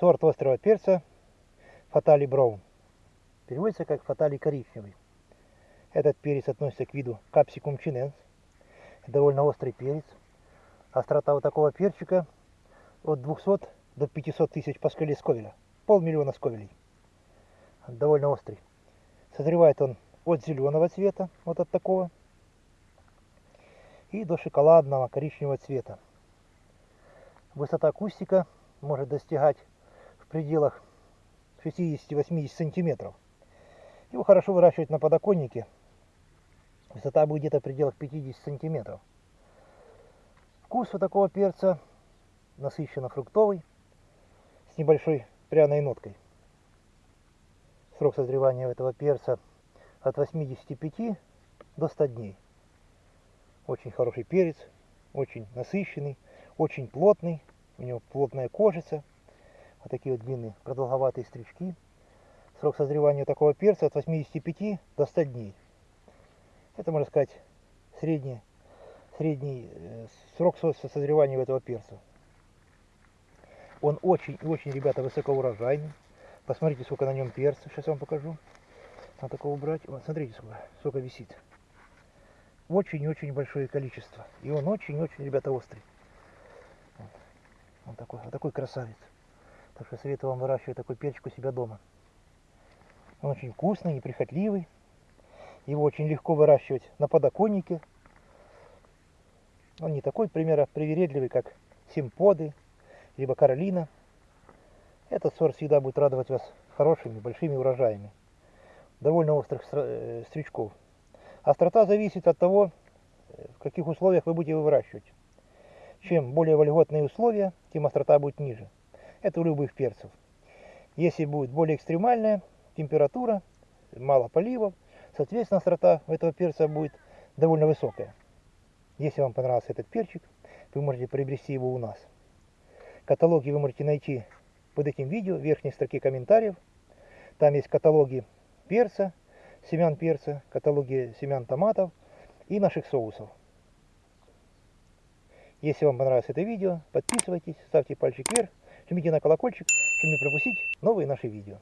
Сорт острого перца Фатали Браун. Переводится как Фатали коричневый. Этот перец относится к виду Capsicum chinense. Довольно острый перец. Острота вот такого перчика от 200 до 500 тысяч паскалей сковеля. Полмиллиона сковелей. Довольно острый. Созревает он от зеленого цвета, вот от такого, и до шоколадного коричневого цвета. Высота кустика может достигать пределах 60-80 сантиметров. Его хорошо выращивать на подоконнике. Высота будет где-то в пределах 50 сантиметров. Вкус у такого перца насыщенно фруктовый, с небольшой пряной ноткой. Срок созревания этого перца от 85 до 100 дней. Очень хороший перец, очень насыщенный, очень плотный. У него плотная кожица. Вот такие вот длинные продолговатые стрички. Срок созревания такого перца от 85 до 100 дней. Это, можно сказать, средний, средний э, срок созревания этого перца. Он очень-очень, ребята, высокоурожайный. Посмотрите, сколько на нем перца. Сейчас я вам покажу. Надо такого убрать. Вот, смотрите, сколько, сколько висит. Очень-очень большое количество. И он очень-очень, ребята, острый. Вот. Он такой, вот такой красавец. Так что советую вам выращивать такой перчик у себя дома. Он очень вкусный, неприхотливый. Его очень легко выращивать на подоконнике. Он не такой, примера, привередливый, как симподы, либо каролина. Этот сорт всегда будет радовать вас хорошими, большими урожаями. Довольно острых э, стричков. Острота зависит от того, в каких условиях вы будете выращивать. Чем более вольготные условия, тем острота будет ниже. Это у любых перцев. Если будет более экстремальная температура, мало поливов, соответственно острота этого перца будет довольно высокая. Если вам понравился этот перчик, вы можете приобрести его у нас. Каталоги вы можете найти под этим видео в верхней строке комментариев. Там есть каталоги перца, семян перца, каталоги семян томатов и наших соусов. Если вам понравилось это видео, подписывайтесь, ставьте пальчик вверх, жмите на колокольчик, чтобы не пропустить новые наши видео.